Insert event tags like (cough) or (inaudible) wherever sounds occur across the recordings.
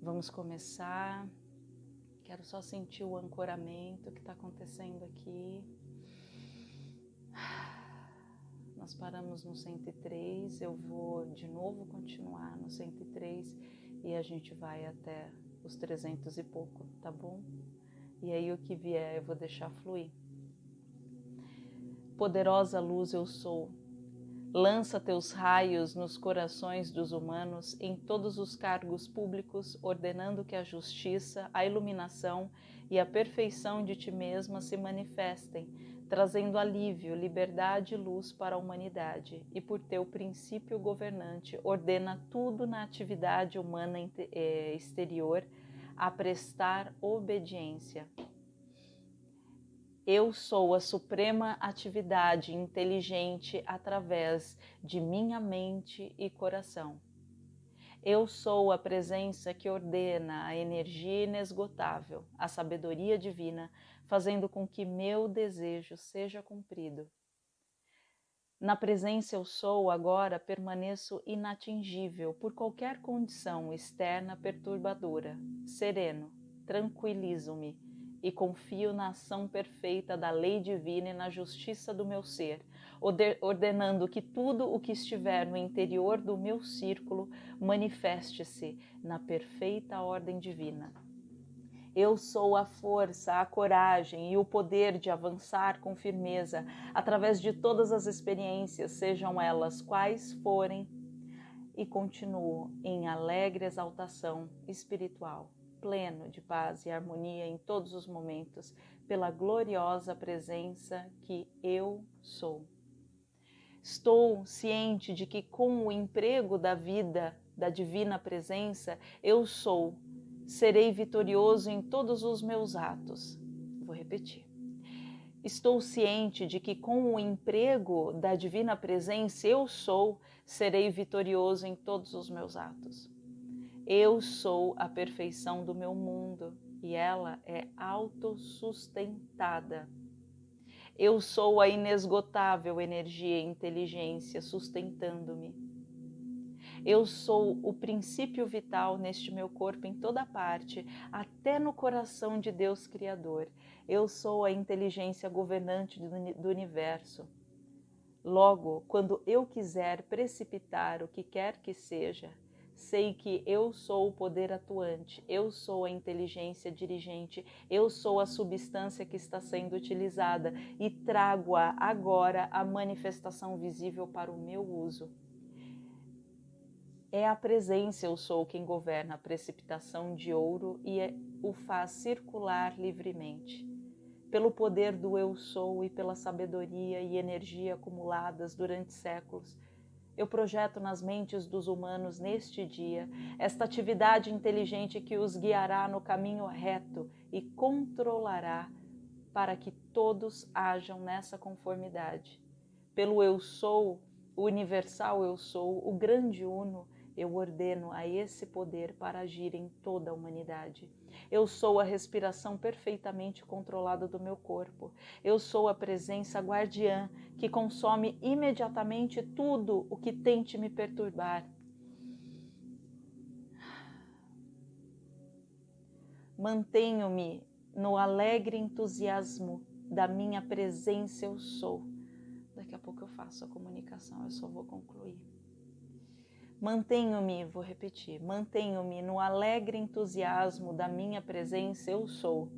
Vamos começar. Quero só sentir o ancoramento que está acontecendo aqui. Nós paramos no 103, eu vou de novo continuar no 103 e a gente vai até os 300 e pouco, tá bom? E aí o que vier eu vou deixar fluir. Poderosa luz eu sou. Lança teus raios nos corações dos humanos em todos os cargos públicos, ordenando que a justiça, a iluminação e a perfeição de ti mesma se manifestem trazendo alívio, liberdade e luz para a humanidade, e por teu princípio governante, ordena tudo na atividade humana eh, exterior a prestar obediência. Eu sou a suprema atividade inteligente através de minha mente e coração. Eu sou a presença que ordena a energia inesgotável, a sabedoria divina, fazendo com que meu desejo seja cumprido. Na presença eu sou, agora permaneço inatingível por qualquer condição externa perturbadora, sereno, tranquilizo-me e confio na ação perfeita da lei divina e na justiça do meu ser, ordenando que tudo o que estiver no interior do meu círculo manifeste-se na perfeita ordem divina. Eu sou a força, a coragem e o poder de avançar com firmeza através de todas as experiências, sejam elas quais forem, e continuo em alegre exaltação espiritual, pleno de paz e harmonia em todos os momentos, pela gloriosa presença que eu sou. Estou ciente de que, com o emprego da vida, da divina presença, eu sou serei vitorioso em todos os meus atos. Vou repetir. Estou ciente de que com o emprego da divina presença eu sou, serei vitorioso em todos os meus atos. Eu sou a perfeição do meu mundo e ela é autossustentada. Eu sou a inesgotável energia e inteligência sustentando-me eu sou o princípio vital neste meu corpo em toda parte, até no coração de Deus Criador. Eu sou a inteligência governante do universo. Logo, quando eu quiser precipitar o que quer que seja, sei que eu sou o poder atuante, eu sou a inteligência dirigente, eu sou a substância que está sendo utilizada e trago-a agora a manifestação visível para o meu uso. É a presença, eu sou quem governa a precipitação de ouro e é, o faz circular livremente. Pelo poder do eu sou e pela sabedoria e energia acumuladas durante séculos, eu projeto nas mentes dos humanos neste dia esta atividade inteligente que os guiará no caminho reto e controlará para que todos hajam nessa conformidade. Pelo eu sou, o universal eu sou, o grande uno, eu ordeno a esse poder para agir em toda a humanidade. Eu sou a respiração perfeitamente controlada do meu corpo. Eu sou a presença guardiã que consome imediatamente tudo o que tente me perturbar. Mantenho-me no alegre entusiasmo da minha presença eu sou. Daqui a pouco eu faço a comunicação, eu só vou concluir. Mantenho-me, vou repetir, mantenho-me no alegre entusiasmo da minha presença, eu sou.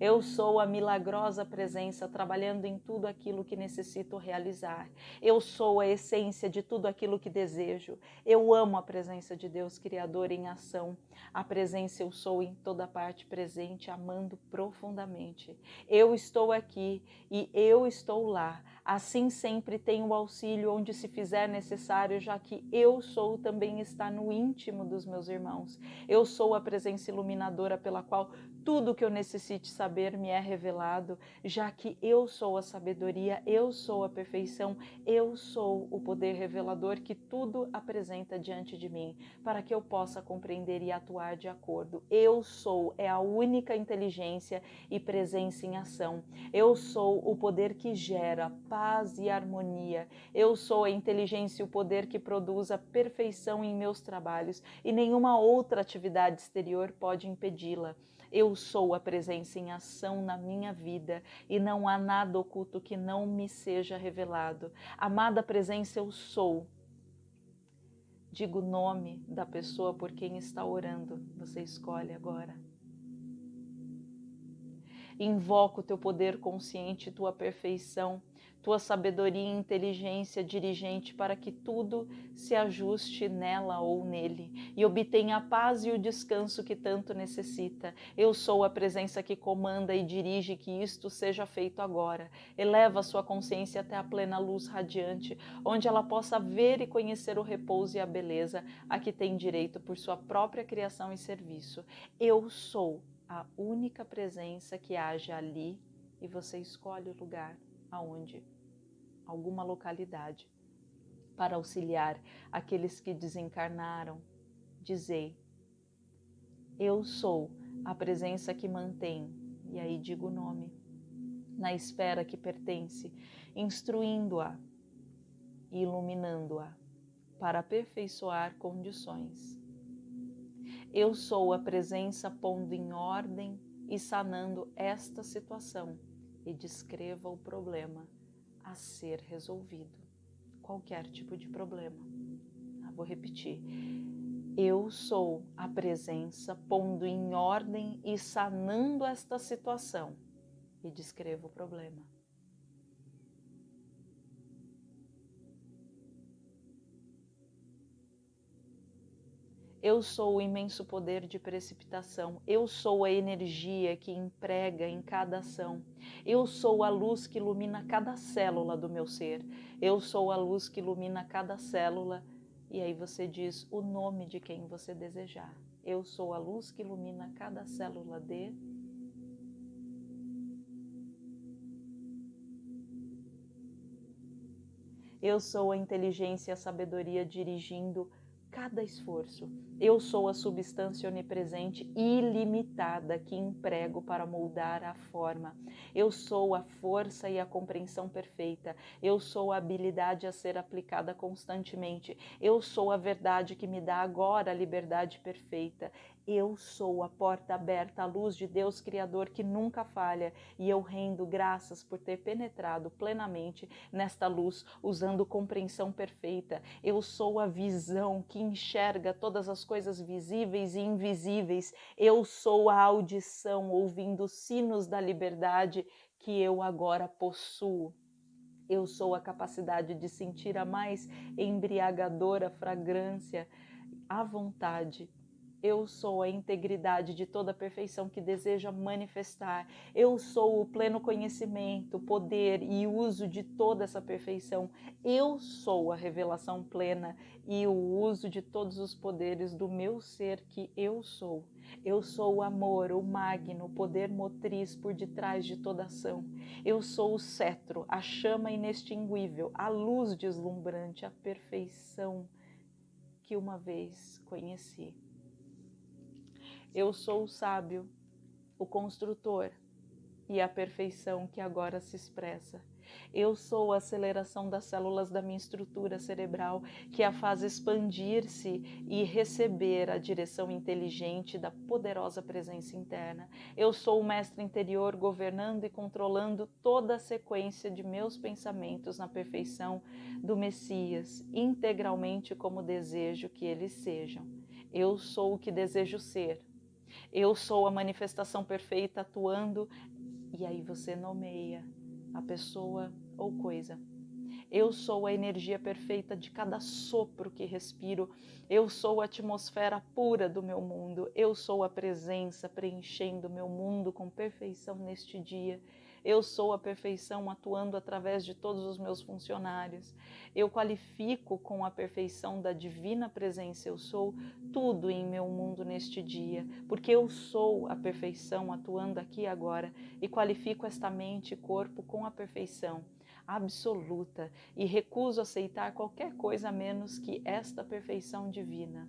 Eu sou a milagrosa presença trabalhando em tudo aquilo que necessito realizar. Eu sou a essência de tudo aquilo que desejo. Eu amo a presença de Deus Criador em ação. A presença eu sou em toda parte presente, amando profundamente. Eu estou aqui e eu estou lá Assim sempre tenho auxílio onde se fizer necessário, já que eu sou também está no íntimo dos meus irmãos. Eu sou a presença iluminadora pela qual tudo que eu necessite saber me é revelado, já que eu sou a sabedoria, eu sou a perfeição, eu sou o poder revelador que tudo apresenta diante de mim, para que eu possa compreender e atuar de acordo. Eu sou é a única inteligência e presença em ação. Eu sou o poder que gera paz e harmonia. Eu sou a inteligência e o poder que produz a perfeição em meus trabalhos e nenhuma outra atividade exterior pode impedi-la. Eu sou a presença em ação na minha vida e não há nada oculto que não me seja revelado. Amada presença, eu sou. Diga o nome da pessoa por quem está orando. Você escolhe agora. Invoca o teu poder consciente, tua perfeição tua sabedoria e inteligência dirigente para que tudo se ajuste nela ou nele e obtenha a paz e o descanso que tanto necessita. Eu sou a presença que comanda e dirige que isto seja feito agora. Eleva sua consciência até a plena luz radiante, onde ela possa ver e conhecer o repouso e a beleza a que tem direito por sua própria criação e serviço. Eu sou a única presença que age ali e você escolhe o lugar aonde alguma localidade, para auxiliar aqueles que desencarnaram. Dizei: Eu sou a presença que mantém, e aí digo o nome, na esfera que pertence, instruindo-a e iluminando-a para aperfeiçoar condições. Eu sou a presença pondo em ordem e sanando esta situação e descreva o problema a ser resolvido. Qualquer tipo de problema. Ah, vou repetir. Eu sou a presença pondo em ordem e sanando esta situação e descrevo o problema. Eu sou o imenso poder de precipitação. Eu sou a energia que emprega em cada ação. Eu sou a luz que ilumina cada célula do meu ser. Eu sou a luz que ilumina cada célula. E aí você diz o nome de quem você desejar. Eu sou a luz que ilumina cada célula de. Eu sou a inteligência e a sabedoria dirigindo cada esforço. Eu sou a substância onipresente ilimitada que emprego para moldar a forma. Eu sou a força e a compreensão perfeita. Eu sou a habilidade a ser aplicada constantemente. Eu sou a verdade que me dá agora a liberdade perfeita. Eu sou a porta aberta à luz de Deus Criador que nunca falha e eu rendo graças por ter penetrado plenamente nesta luz usando compreensão perfeita. Eu sou a visão que enxerga todas as coisas visíveis e invisíveis. Eu sou a audição ouvindo sinos da liberdade que eu agora possuo. Eu sou a capacidade de sentir a mais embriagadora fragrância à vontade eu sou a integridade de toda a perfeição que deseja manifestar. Eu sou o pleno conhecimento, poder e uso de toda essa perfeição. Eu sou a revelação plena e o uso de todos os poderes do meu ser que eu sou. Eu sou o amor, o magno, o poder motriz por detrás de toda ação. Eu sou o cetro, a chama inextinguível, a luz deslumbrante, a perfeição que uma vez conheci. Eu sou o sábio, o construtor e a perfeição que agora se expressa. Eu sou a aceleração das células da minha estrutura cerebral que a faz expandir-se e receber a direção inteligente da poderosa presença interna. Eu sou o mestre interior governando e controlando toda a sequência de meus pensamentos na perfeição do Messias, integralmente como desejo que eles sejam. Eu sou o que desejo ser eu sou a manifestação perfeita atuando, e aí você nomeia a pessoa ou coisa. Eu sou a energia perfeita de cada sopro que respiro. Eu sou a atmosfera pura do meu mundo. Eu sou a presença preenchendo meu mundo com perfeição neste dia. Eu sou a perfeição atuando através de todos os meus funcionários. Eu qualifico com a perfeição da divina presença. Eu sou tudo em meu mundo neste dia, porque eu sou a perfeição atuando aqui e agora e qualifico esta mente e corpo com a perfeição absoluta e recuso aceitar qualquer coisa menos que esta perfeição divina.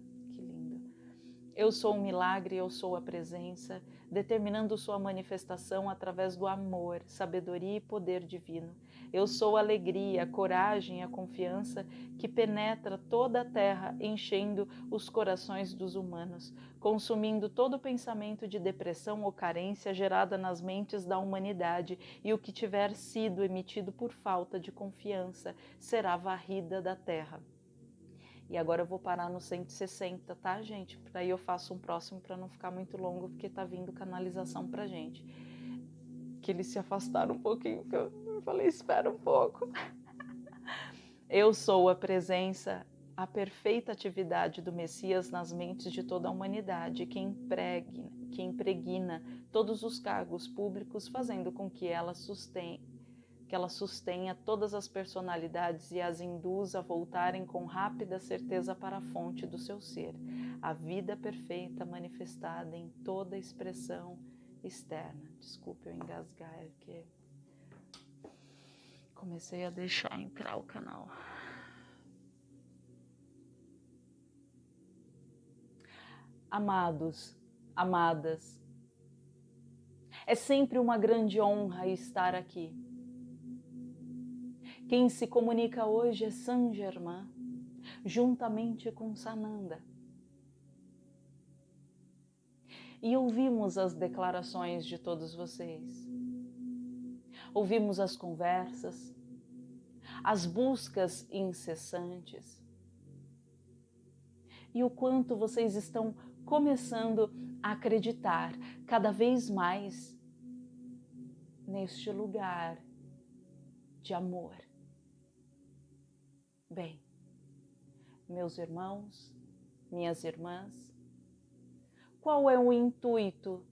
Eu sou o milagre, eu sou a presença, determinando sua manifestação através do amor, sabedoria e poder divino. Eu sou a alegria, a coragem a confiança que penetra toda a terra, enchendo os corações dos humanos, consumindo todo pensamento de depressão ou carência gerada nas mentes da humanidade, e o que tiver sido emitido por falta de confiança será varrida da terra. E agora eu vou parar no 160, tá, gente? Aí eu faço um próximo para não ficar muito longo, porque tá vindo canalização pra gente. Que eles se afastaram um pouquinho, que eu falei, espera um pouco. (laughs) Eu sou a presença, a perfeita atividade do Messias nas mentes de toda a humanidade, que impregna, que impregna todos os cargos públicos, fazendo com que ela sustente que ela sustenha todas as personalidades e as induza a voltarem com rápida certeza para a fonte do seu ser, a vida perfeita manifestada em toda expressão externa. Desculpe eu engasgar, é porque comecei a deixar entrar o canal. Amados, amadas, é sempre uma grande honra estar aqui quem se comunica hoje é Saint Germain, juntamente com Sananda. E ouvimos as declarações de todos vocês. Ouvimos as conversas, as buscas incessantes. E o quanto vocês estão começando a acreditar cada vez mais neste lugar de amor Bem, meus irmãos, minhas irmãs, qual é o intuito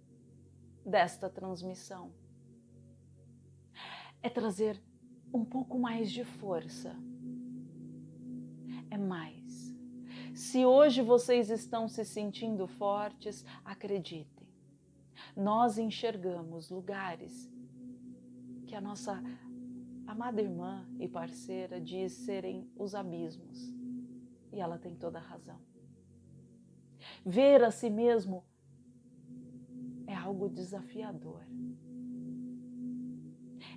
desta transmissão? É trazer um pouco mais de força. É mais. Se hoje vocês estão se sentindo fortes, acreditem. Nós enxergamos lugares que a nossa amada irmã e parceira diz serem os abismos. E ela tem toda a razão. Ver a si mesmo é algo desafiador.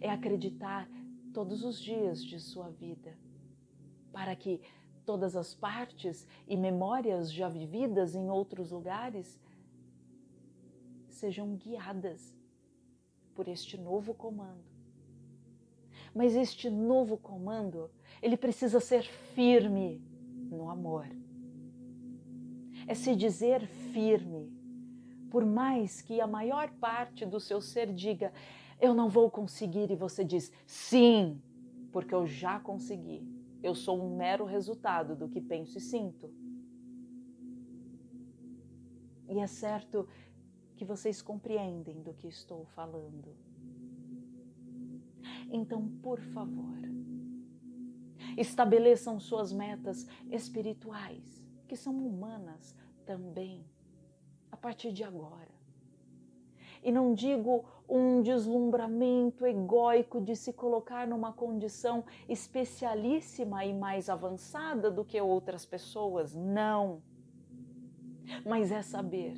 É acreditar todos os dias de sua vida, para que todas as partes e memórias já vividas em outros lugares sejam guiadas por este novo comando mas este novo comando, ele precisa ser firme no amor. É se dizer firme, por mais que a maior parte do seu ser diga, eu não vou conseguir, e você diz, sim, porque eu já consegui. Eu sou um mero resultado do que penso e sinto. E é certo que vocês compreendem do que estou falando. Então, por favor, estabeleçam suas metas espirituais, que são humanas também, a partir de agora. E não digo um deslumbramento egóico de se colocar numa condição especialíssima e mais avançada do que outras pessoas, não. Mas é saber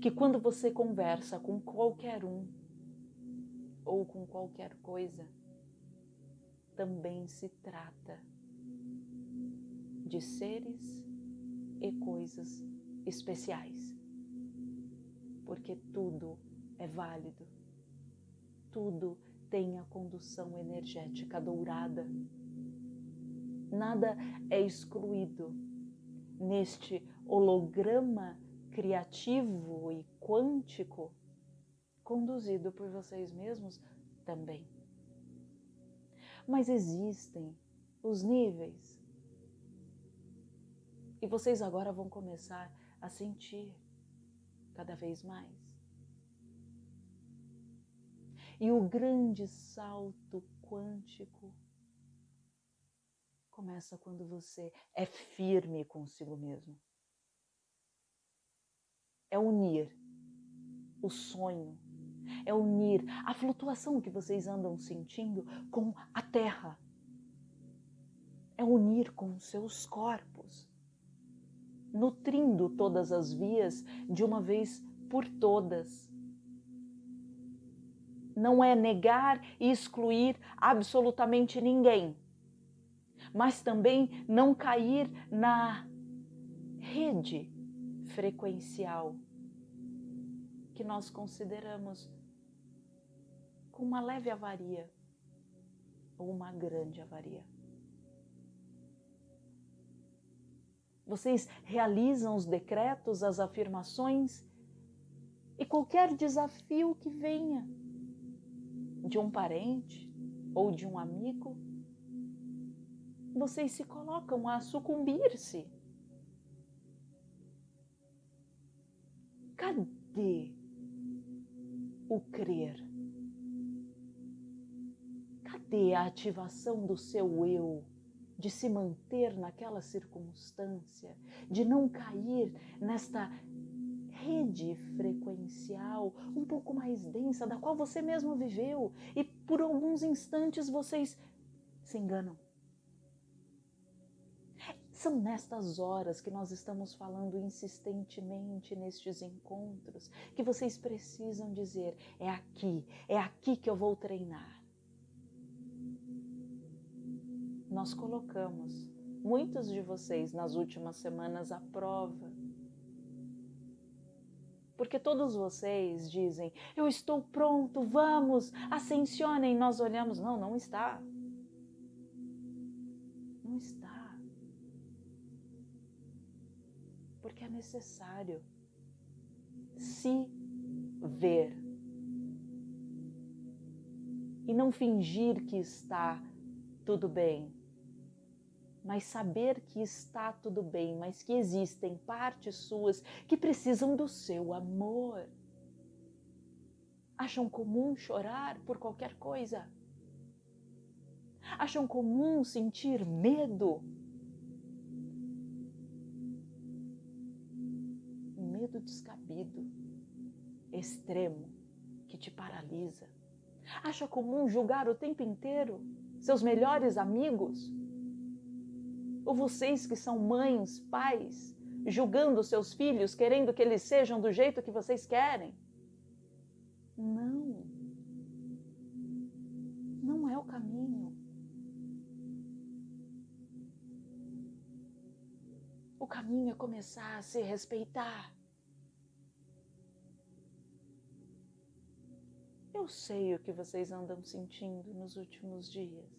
que quando você conversa com qualquer um, ou com qualquer coisa, também se trata de seres e coisas especiais. Porque tudo é válido, tudo tem a condução energética dourada. Nada é excluído neste holograma criativo e quântico conduzido por vocês mesmos também. Mas existem os níveis. E vocês agora vão começar a sentir cada vez mais. E o grande salto quântico começa quando você é firme consigo mesmo. É unir o sonho é unir a flutuação que vocês andam sentindo com a terra. É unir com seus corpos. nutrindo todas as vias de uma vez por todas. Não é negar e excluir absolutamente ninguém, mas também não cair na rede frequencial que nós consideramos com uma leve avaria ou uma grande avaria. Vocês realizam os decretos, as afirmações e qualquer desafio que venha de um parente ou de um amigo, vocês se colocam a sucumbir-se. Cadê o crer? Cadê a ativação do seu eu? De se manter naquela circunstância, de não cair nesta rede frequencial um pouco mais densa, da qual você mesmo viveu, e por alguns instantes vocês se enganam. São nestas horas que nós estamos falando insistentemente nestes encontros que vocês precisam dizer: é aqui, é aqui que eu vou treinar. Nós colocamos muitos de vocês nas últimas semanas à prova porque todos vocês dizem: Eu estou pronto, vamos, ascensionem. Nós olhamos: Não, não está. Não está. Porque é necessário se ver e não fingir que está tudo bem mas saber que está tudo bem, mas que existem partes suas que precisam do seu amor. Acham comum chorar por qualquer coisa? Acham comum sentir medo? Medo descabido, extremo, que te paralisa. Acha comum julgar o tempo inteiro seus melhores amigos? Ou vocês que são mães, pais, julgando seus filhos, querendo que eles sejam do jeito que vocês querem? Não. Não é o caminho. O caminho é começar a se respeitar. Eu sei o que vocês andam sentindo nos últimos dias: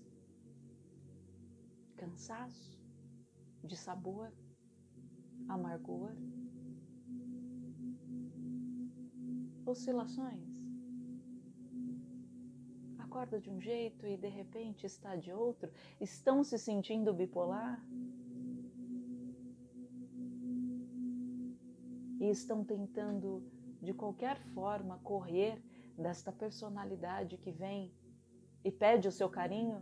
cansaço, de sabor, amargor, oscilações. Acorda de um jeito e de repente está de outro, estão se sentindo bipolar? E estão tentando de qualquer forma correr desta personalidade que vem e pede o seu carinho,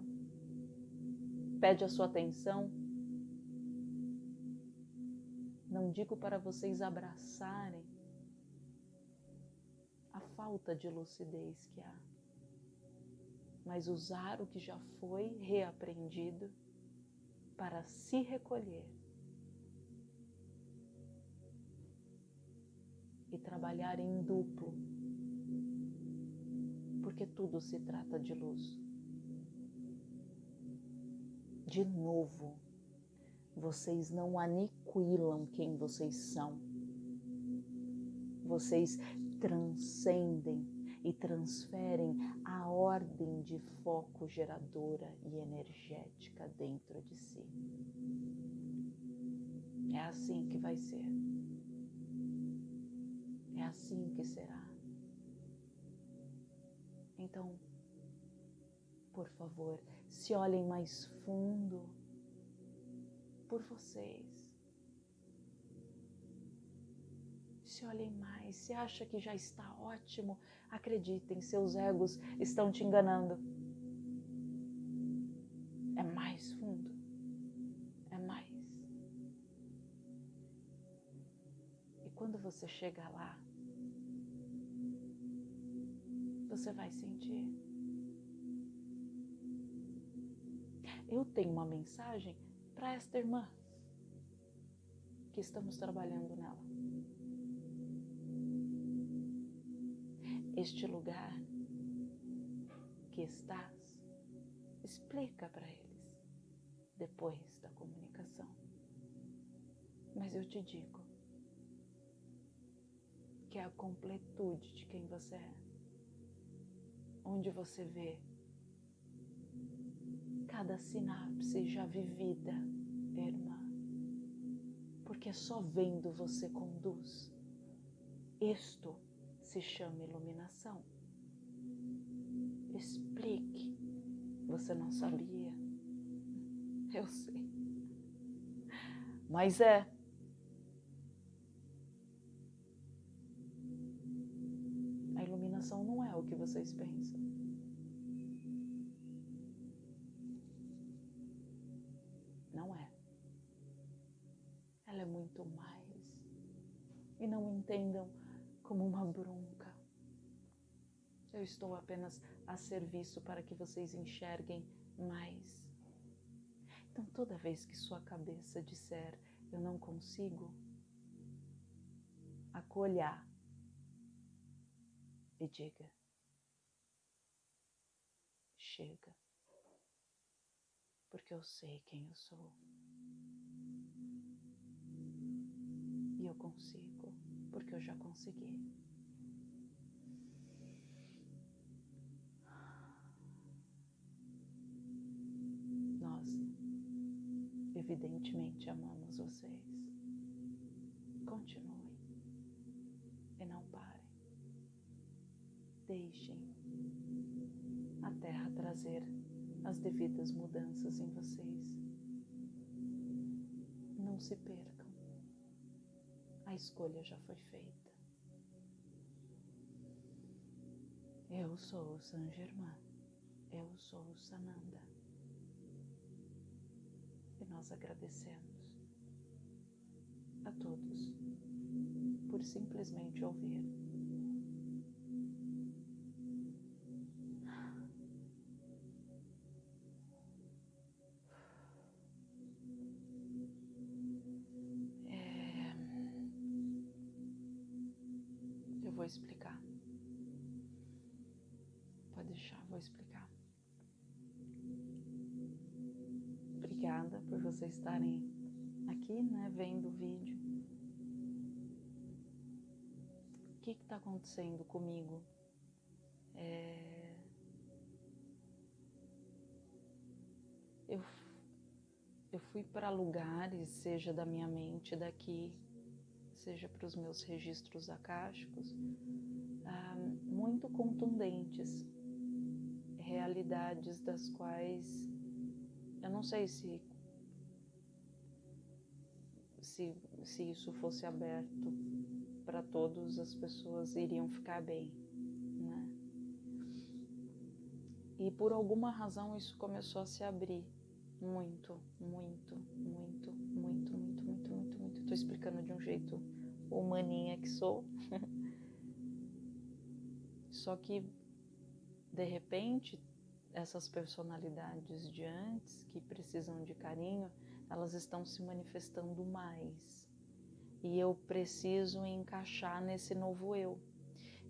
pede a sua atenção, não digo para vocês abraçarem a falta de lucidez que há, mas usar o que já foi reaprendido para se recolher e trabalhar em duplo, porque tudo se trata de luz. De novo, vocês não aniquilam quem vocês são. Vocês transcendem e transferem a ordem de foco geradora e energética dentro de si. É assim que vai ser. É assim que será. Então, por favor, se olhem mais fundo por vocês. Se olhem mais, se acha que já está ótimo, acreditem, seus egos estão te enganando. É mais fundo, é mais. E quando você chegar lá, você vai sentir. Eu tenho uma mensagem para esta irmã. que estamos trabalhando nela. Este lugar que estás, explica para eles depois da comunicação. Mas eu te digo que é a completude de quem você é, onde você vê cada sinapse já vivida, irmã, porque só vendo você conduz. Isto se chama iluminação. Explique. Você não sabia? Eu sei. Mas é. A iluminação não é o que vocês pensam. Entendam como uma bronca. Eu estou apenas a serviço para que vocês enxerguem mais. Então, toda vez que sua cabeça disser eu não consigo, acolha e diga: chega, porque eu sei quem eu sou e eu consigo, porque eu já consegui. evidentemente amamos vocês. Continuem e não parem. Deixem a Terra trazer as devidas mudanças em vocês. Não se percam. A escolha já foi feita. Eu sou o San Germain. Eu sou o Sananda nós agradecemos a todos por simplesmente ouvir. Vocês estarem aqui, né, vendo o vídeo. O que está acontecendo comigo? É... Eu, eu fui para lugares, seja da minha mente daqui, seja para os meus registros acásticos, ah, muito contundentes, realidades das quais eu não sei se, se, se isso fosse aberto para todos, as pessoas iriam ficar bem, né? E por alguma razão isso começou a se abrir muito, muito, muito, muito, muito, muito, muito, muito. Estou explicando de um jeito humaninha que sou. (laughs) Só que de repente essas personalidades de antes que precisam de carinho, elas estão se manifestando mais. E eu preciso encaixar nesse novo eu.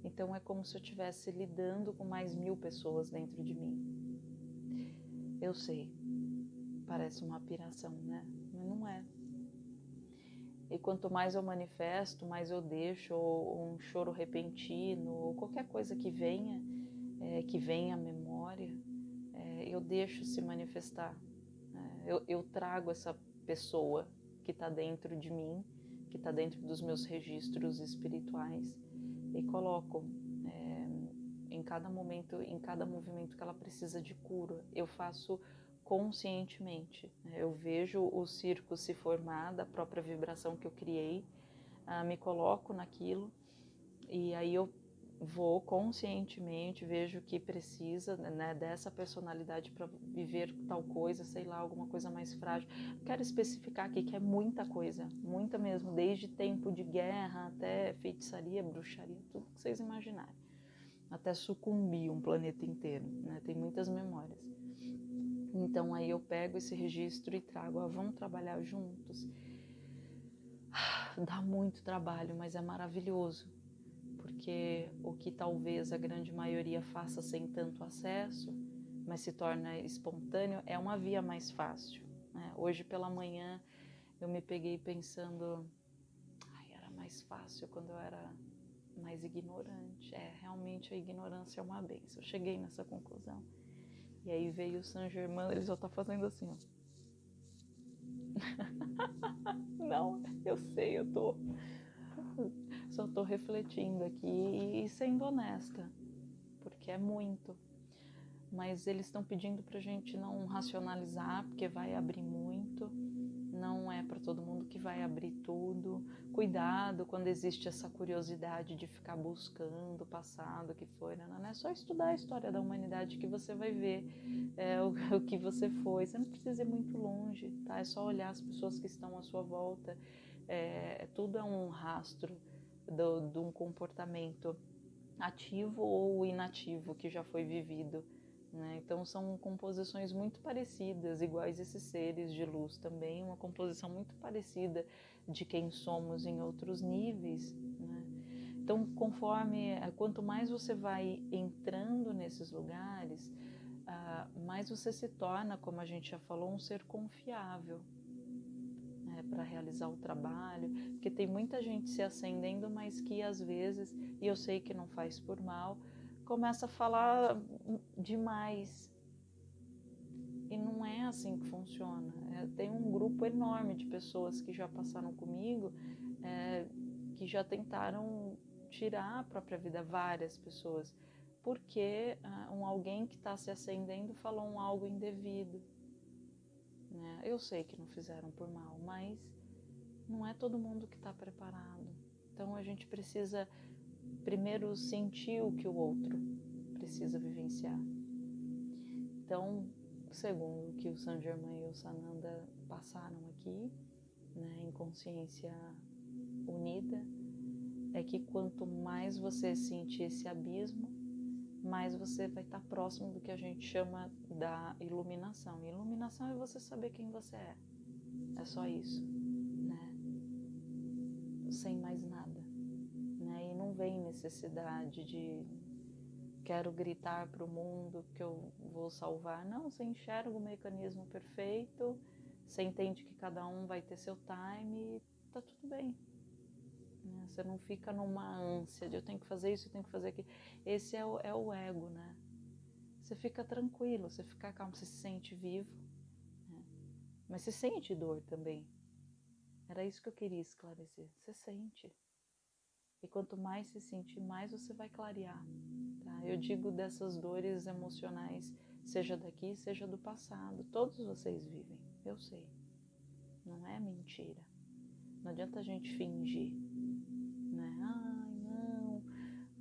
Então é como se eu estivesse lidando com mais mil pessoas dentro de mim. Eu sei, parece uma piração, né? Mas não é. E quanto mais eu manifesto, mais eu deixo, ou um choro repentino, ou qualquer coisa que venha, é, que venha à memória, eu deixo se manifestar. Eu, eu trago essa pessoa que está dentro de mim, que está dentro dos meus registros espirituais e coloco é, em cada momento, em cada movimento que ela precisa de cura. Eu faço conscientemente. Eu vejo o circo se formar da própria vibração que eu criei, ah, me coloco naquilo e aí eu vou conscientemente, vejo que precisa né, dessa personalidade para viver tal coisa, sei lá, alguma coisa mais frágil. Quero especificar aqui que é muita coisa, muita mesmo, desde tempo de guerra até feitiçaria, bruxaria, tudo que vocês imaginarem. Até sucumbir um planeta inteiro, né? Tem muitas memórias. Então aí eu pego esse registro e trago, ó, vamos trabalhar juntos. dá muito trabalho, mas é maravilhoso, porque o que talvez a grande maioria faça sem tanto acesso, mas se torna espontâneo, é uma via mais fácil. Né? Hoje pela manhã eu me peguei pensando, ai, era mais fácil quando eu era mais ignorante. É, realmente a ignorância é uma benção. Eu cheguei nessa conclusão. E aí veio o Saint Germain, ele só tá fazendo assim, ó. (laughs) Não, eu sei, eu tô. Só tô refletindo aqui e sendo honesta, porque é muito. Mas eles estão pedindo pra gente não racionalizar, porque vai abrir muito não é para todo mundo que vai abrir tudo. Cuidado quando existe essa curiosidade de ficar buscando o passado que foi. Né? Não é só estudar a história da humanidade que você vai ver é, (laughs) o, o, que você foi. Você não precisa ir muito longe, tá? É só olhar as pessoas que estão à sua volta. É, tudo é um rastro de um comportamento ativo ou inativo que já foi vivido. Né? Então são composições muito parecidas, iguais esses seres de luz também, uma composição muito parecida de quem somos em outros níveis. Né? Então, conforme eh, quanto mais você vai entrando nesses lugares, uh, mais você se torna, como a gente já falou, um ser confiável né, para realizar o trabalho, porque tem muita gente se acendendo, mas que às vezes, e eu sei que não faz por mal, começa a falar demais. E não é assim que funciona. É, tem um grupo enorme de pessoas que já passaram comigo, é, que já tentaram tirar a própria vida, várias pessoas, porque uh, um alguém que está se acendendo falou um algo indevido. Né? Eu sei que não fizeram por mal, mas não é todo mundo que está preparado. Então a gente precisa primeiro sentir o que o outro precisa vivenciar. Então, segundo o que o San Germain e o Sananda passaram aqui, né, em consciência unida, é que quanto mais você sentir esse abismo, mais você vai estar próximo do que a gente chama da iluminação. iluminação é você saber quem você é. É só isso, né? Sem mais nada não vem necessidade de quero gritar para o mundo que eu vou salvar. Não, você enxerga o mecanismo perfeito, você entende que cada um vai ter seu time e tá tudo bem. Né? Você não fica numa ânsia de eu tenho que fazer isso, eu tenho que fazer aquilo. Esse é o, é o ego, né? Você fica tranquilo, você fica calmo, você se sente vivo, né? mas você sente dor também. Era isso que eu queria esclarecer. Você sente. E quanto mais se sentir, mais você vai clarear. Tá? Eu digo dessas dores emocionais, seja daqui, seja do passado. Todos vocês vivem, eu sei. Não é mentira. Não adianta a gente fingir.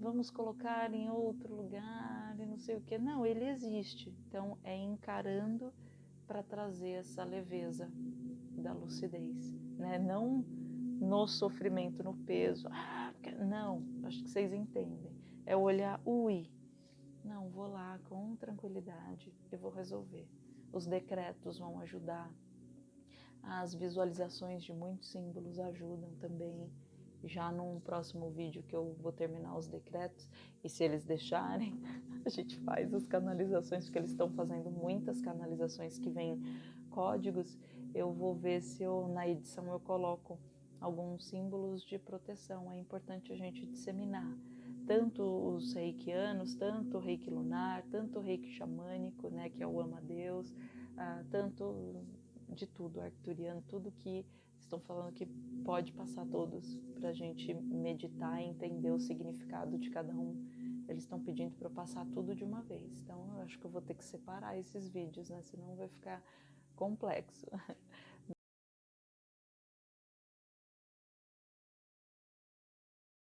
Vamos colocar em outro lugar e não sei o que. Não, ele existe. Então é encarando para trazer essa leveza da lucidez. Né? Não no sofrimento, no peso. Ah, não, acho que vocês entendem. É olhar, ui, não, vou lá com tranquilidade, eu vou resolver. Os decretos vão ajudar. As visualizações de muitos símbolos ajudam também. Já num próximo vídeo que eu vou terminar os decretos, e se eles deixarem, (laughs) a gente faz as canalizações, porque eles estão fazendo muitas canalizações que vêm códigos. Eu vou ver se eu, na edição eu coloco alguns símbolos de proteção. É importante a gente disseminar tanto os reikianos, tanto o reiki lunar, tanto o reiki xamânico, né, que é o ama-deus, ah, tanto de tudo, arcturiano, tudo que estão falando que pode passar todos para a gente meditar e entender o significado de cada um. Eles estão pedindo para eu passar tudo de uma vez, então eu acho que eu vou ter que separar esses vídeos, né, senão vai ficar complexo. (laughs)